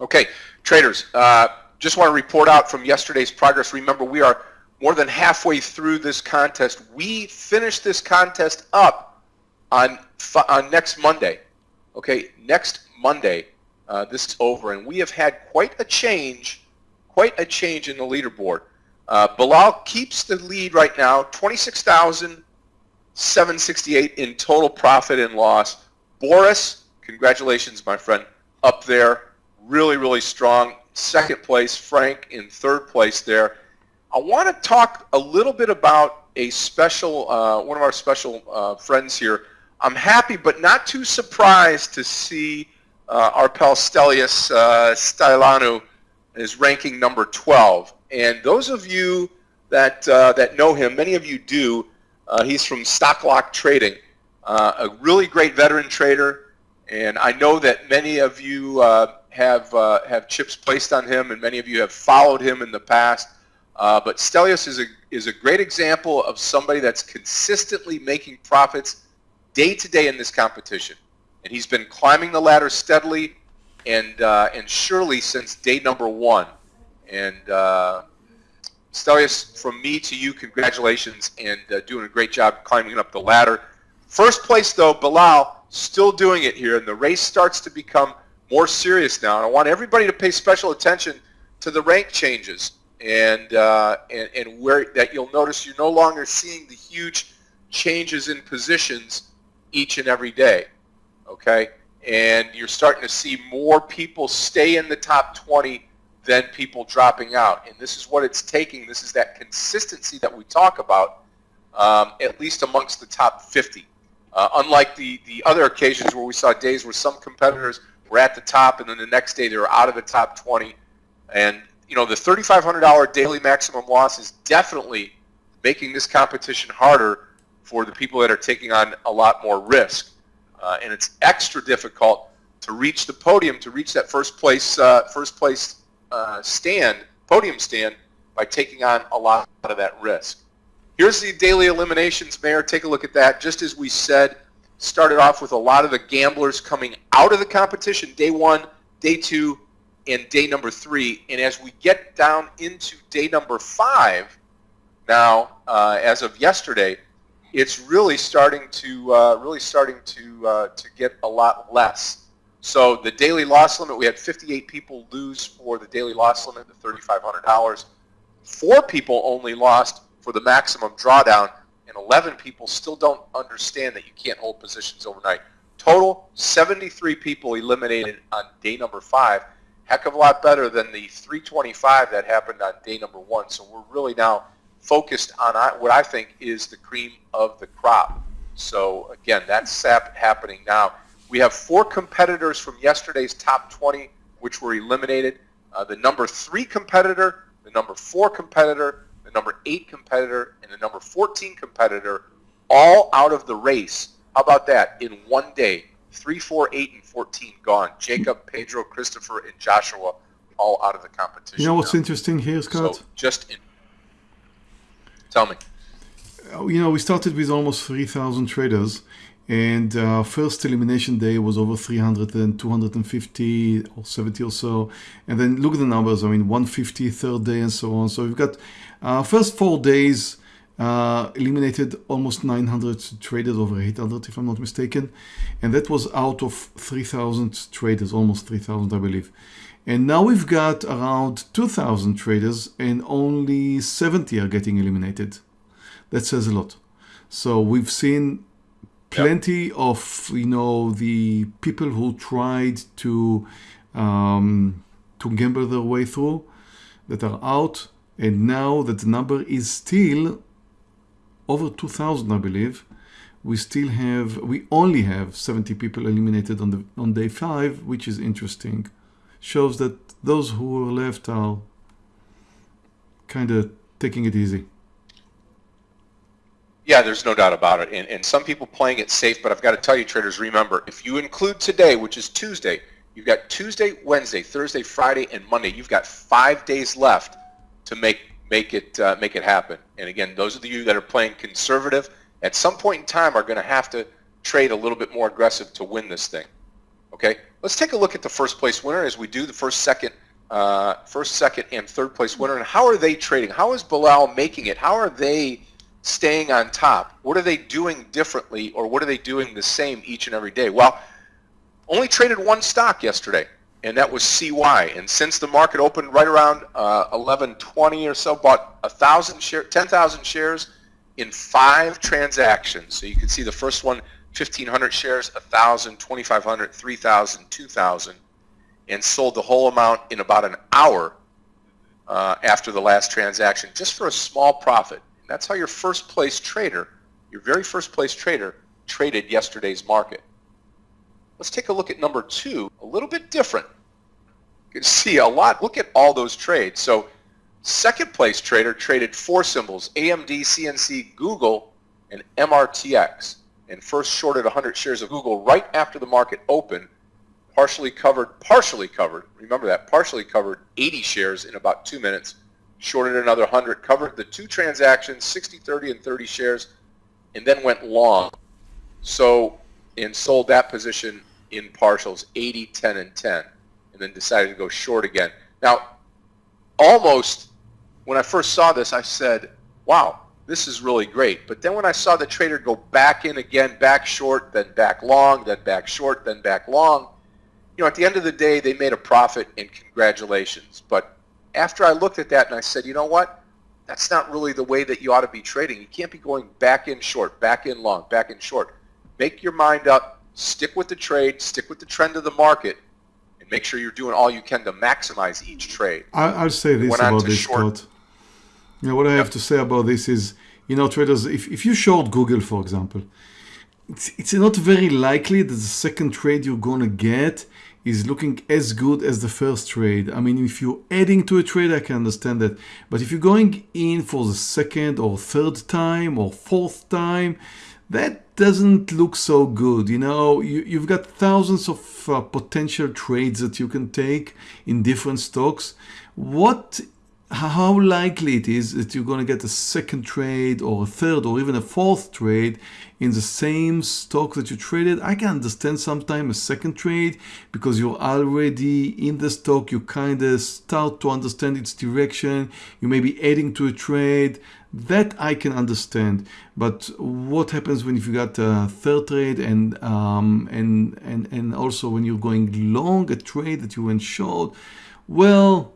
Okay, traders, uh, just want to report out from yesterday's progress. Remember, we are more than halfway through this contest. We finished this contest up on, on next Monday. Okay, next Monday, uh, this is over, and we have had quite a change, quite a change in the leaderboard. Uh, Bilal keeps the lead right now, 26,768 in total profit and loss. Boris, congratulations, my friend, up there, really, really strong. Second place, Frank in third place there. I want to talk a little bit about a special, uh, one of our special uh, friends here. I'm happy but not too surprised to see uh, our pal Stelios uh, Stylianou is ranking number 12. And those of you that, uh, that know him, many of you do, uh, he's from Stocklock Trading, uh, a really great veteran trader. And I know that many of you uh, have, uh, have chips placed on him and many of you have followed him in the past. Uh, but Stelios is a, is a great example of somebody that's consistently making profits day to day in this competition. And he's been climbing the ladder steadily and, and surely since day number one. And uh, Stelios, from me to you, congratulations and uh, doing a great job climbing up the ladder. First place, though, Bilal, still doing it here, and the race starts to become more serious now. And I want everybody to pay special attention to the rank changes and, uh, and, and where that you'll notice you're no longer seeing the huge changes in positions each and every day, okay? And you're starting to see more people stay in the top 20 than people dropping out. And this is what it's taking. This is that consistency that we talk about, um, at least amongst the top 50. Uh, unlike the, the other occasions where we saw days where some competitors were at the top and then the next day they were out of the top 20. And, you know, the $3,500 daily maximum loss is definitely making this competition harder for the people that are taking on a lot more risk. Uh, and it's extra difficult to reach the podium, to reach that first place, uh, first place uh, stand, podium stand, by taking on a lot of that risk. Here's the daily eliminations, Meir. Take a look at that. Just as we said, started off with a lot of the gamblers coming out of the competition, day one, day two, and day number three. And as we get down into day number five, now, uh, as of yesterday, it's really starting to uh, really starting to uh, to get a lot less. So the daily loss limit, we had 58 people lose for the daily loss limit, the $3,500. Four people only lost for the maximum drawdown, and 11 people still don't understand that you can't hold positions overnight. Total, 73 people eliminated on day number five. Heck of a lot better than the 325 that happened on day number one. So we're really now focused on what I think is the cream of the crop. So again, that's happening now. We have four competitors from yesterday's top 20 which were eliminated. Uh, the number three competitor, the number four competitor, the number eight competitor, and the number 14 competitor all out of the race. How about that? In one day, three, four, eight, and 14 gone. Jacob, Pedro, Christopher, and Joshua all out of the competition. You know what's now. interesting here, Scott? So just in, tell me. Uh, you know, we started with almost 3,000 traders and uh, first elimination day was over 300 and 250 or 70 or so. And then look at the numbers. I mean 150 third day and so on. So we've got uh, first four days uh, eliminated almost 900 traders over 800 if i'm not mistaken. And that was out of 3000 traders almost 3000 i believe. And now we've got around 2000 traders and only 70 are getting eliminated. That says a lot. So we've seen plenty yep. of you know the people who tried to um, to gamble their way through that are out and now that the number is still over 2000 I believe we still have we only have 70 people eliminated on the on day five which is interesting shows that those who are left are kind of taking it easy yeah, there's no doubt about it. And, and some people playing it safe, but I've got to tell you, traders, remember, if you include today, which is Tuesday, you've got Tuesday, Wednesday, Thursday, Friday, and Monday. You've got five days left to make make it uh, make it happen. And again, those of you that are playing conservative, at some point in time, are going to have to trade a little bit more aggressive to win this thing. Okay, let's take a look at the first place winner as we do the first, second, uh, first, second, and third place winner. And how are they trading? How is Bilal making it? How are they staying on top? What are they doing differently, or what are they doing the same each and every day? Well, only traded one stock yesterday, and that was CY. And since the market opened right around uh, 11:20 or so, bought a thousand share, 10,000 shares in five transactions. So you can see the first one, 1,500 shares, 1,000, 2,500, 3,000, 2,000, and sold the whole amount in about an hour uh, after the last transaction, just for a small profit. That's how your first place trader, your very first place trader, traded yesterday's market. Let's take a look at number two, a little bit different. You can see a lot. Look at all those trades. So second place trader traded four symbols, AMD, CNC, Google, and MRTX. And first shorted 100 shares of Google right after the market opened partially covered, partially covered, remember that, partially covered 80 shares in about two minutes, shorted another 100, covered the two transactions, 60, 30, and 30 shares, and then went long. So, and sold that position in partials, 80, 10, and 10, and then decided to go short again. Now, almost, when I first saw this, I said, wow, this is really great. But then when I saw the trader go back in again, back short, then back long, then back short, then back long, you know, at the end of the day, they made a profit and congratulations. But after I looked at that and I said, you know what? That's not really the way that you ought to be trading. You can't be going back in short, back in long, back in short. Make your mind up, stick with the trade, stick with the trend of the market, and make sure you're doing all you can to maximize each trade. I'll say this about this, Scott. You know, what I yep. have to say about this is, you know, traders, if, if you short Google, for example, it's, it's not very likely that the second trade you're going to get is looking as good as the first trade. I mean, if you're adding to a trade, I can understand that. But if you're going in for the second or third time or fourth time, that doesn't look so good. You know, you, have got thousands of uh, potential trades that you can take in different stocks. What how likely it is that you're going to get a second trade or a third or even a fourth trade in the same stock that you traded. I can understand sometimes a second trade because you're already in the stock. You kind of start to understand its direction. You may be adding to a trade. That I can understand. But what happens when if you got a third trade and um, and and and also when you're going long a trade that you went short? Well,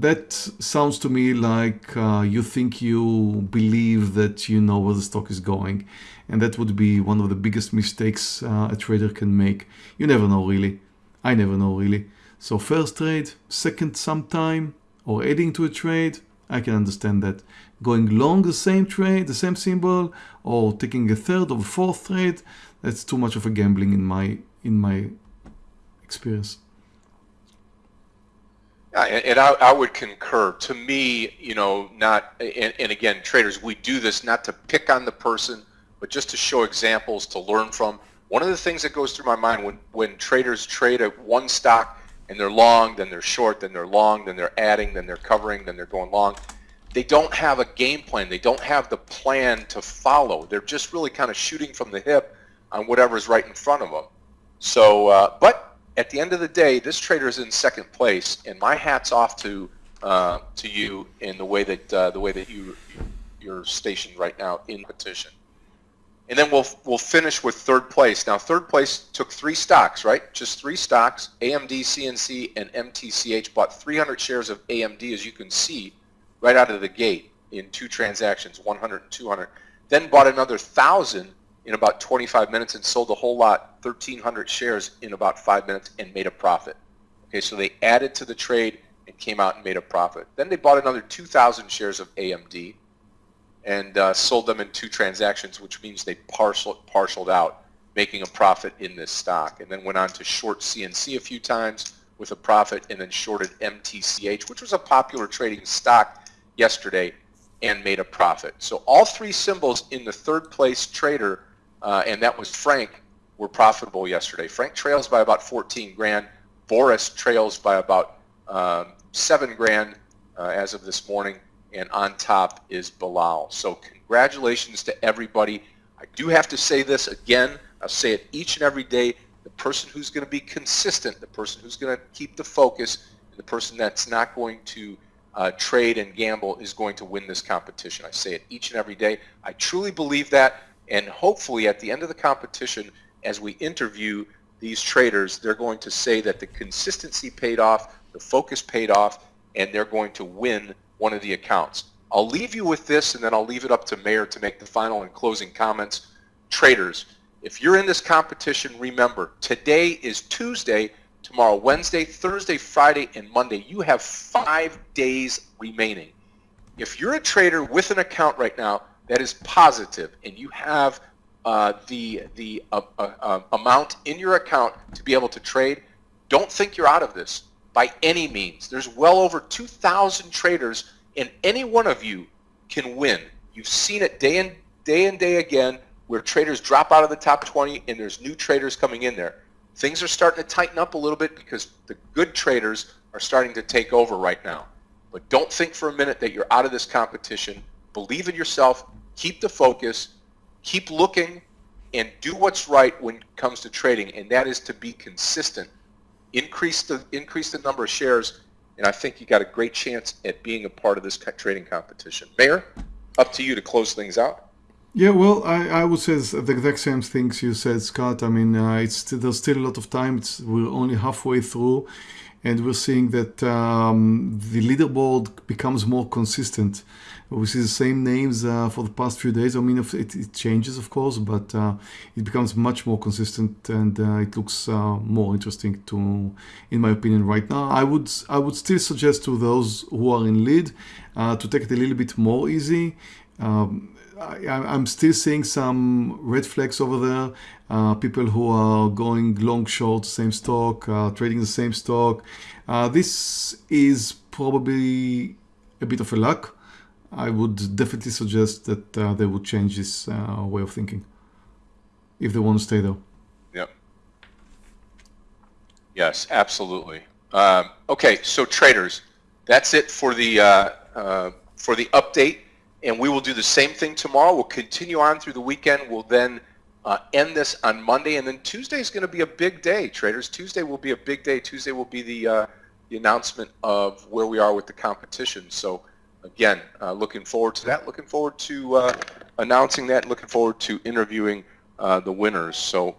that sounds to me like uh, you think you believe that you know where the stock is going. And that would be one of the biggest mistakes uh, a trader can make. You never know really. I never know really. So first trade, second sometime, or adding to a trade, I can understand that. Going long the same trade, the same symbol, or taking a third or fourth trade, that's too much of a gambling in my in my experience. And I, I, would concur. To me, you know, not, and, and, again, traders, we do this not to pick on the person, but just to show examples to learn from. One of the things that goes through my mind when, when traders trade a one stock and they're long, then they're short, then they're long, then they're adding, then they're covering, then they're going long, they don't have a game plan. They don't have the plan to follow. They're just really kind of shooting from the hip on whatever's right in front of them. So, uh, but at the end of the day, this trader is in second place, and my hat's off to uh, to you in the way that uh, the way that you you're stationed right now in competition. And then we'll we'll finish with third place. Now, third place took three stocks, right? Just three stocks. AMD, CNC, and MTCH bought 300 shares of AMD, as you can see, right out of the gate in two transactions, 100 and 200. Then bought another thousand in about 25 minutes and sold a whole lot, 1,300 shares in about five minutes and made a profit. Okay, so they added to the trade and came out and made a profit. Then they bought another 2,000 shares of AMD and uh, sold them in two transactions, which means they parceled, partialed out, making a profit in this stock. And then went on to short CNC a few times with a profit and then shorted MTCH, which was a popular trading stock yesterday and made a profit. So all three symbols in the third place trader uh, and that was Frank, were profitable yesterday. Frank trails by about 14 grand. Boris trails by about um, 7 grand uh, as of this morning. And on top is Bilal. So congratulations to everybody. I do have to say this again. I'll say it each and every day. the person who's going to be consistent, the person who's going to keep the focus, the person that's not going to uh, trade and gamble is going to win this competition. I say it each and every day. I truly believe that, and hopefully at the end of the competition, as we interview these traders, they're going to say that the consistency paid off, the focus paid off, and they're going to win one of the accounts. I'll leave you with this, and then I'll leave it up to Meir to make the final and closing comments. Traders, if you're in this competition, remember, today is Tuesday, tomorrow Wednesday, Thursday, Friday, and Monday. You have five days remaining. If you're a trader with an account right now that is positive and you have uh, the the uh, uh, uh amount in your account to be able to trade, don't think you're out of this by any means. There's well over 2,000 traders, and any one of you can win. You've seen it day and day and day again, where traders drop out of the top 20, and there's new traders coming in there. Things are starting to tighten up a little bit because the good traders are starting to take over right now. But don't think for a minute that you're out of this competition. Believe in yourself. Keep the focus. Keep looking and do what's right when it comes to trading, and that is to be consistent. Increase the increase the number of shares, and I think you got a great chance at being a part of this trading competition. Meir, up to you to close things out. Yeah, well, I, I would say the exact same things you said, Scott. I mean, uh, it's there's still a lot of time. It's, we're only halfway through, and we're seeing that um, the leaderboard becomes more consistent. We see the same names uh, for the past few days. I mean, it, it changes, of course, but uh, it becomes much more consistent, and uh, it looks uh, more interesting to, in my opinion, right now. I would I would still suggest to those who are in lead uh, to take it a little bit more easy. Um, I, am still seeing some red flags over there. Uh, people who are going long short same stock, uh, trading the same stock. Uh, this is probably a bit of a luck. I would definitely suggest that uh, they would change this uh, way of thinking if they want to stay there. Yep. Yes, absolutely. Um, okay, so traders, that's it for the uh, for the update and we will do the same thing tomorrow. We'll continue on through the weekend. We'll then uh, end this on Monday, and then Tuesday is going to be a big day, traders. Tuesday will be a big day. Tuesday will be the, uh, the announcement of where we are with the competition. So again, uh, looking forward to that. Looking forward to uh, announcing that. Looking forward to interviewing uh, the winners. So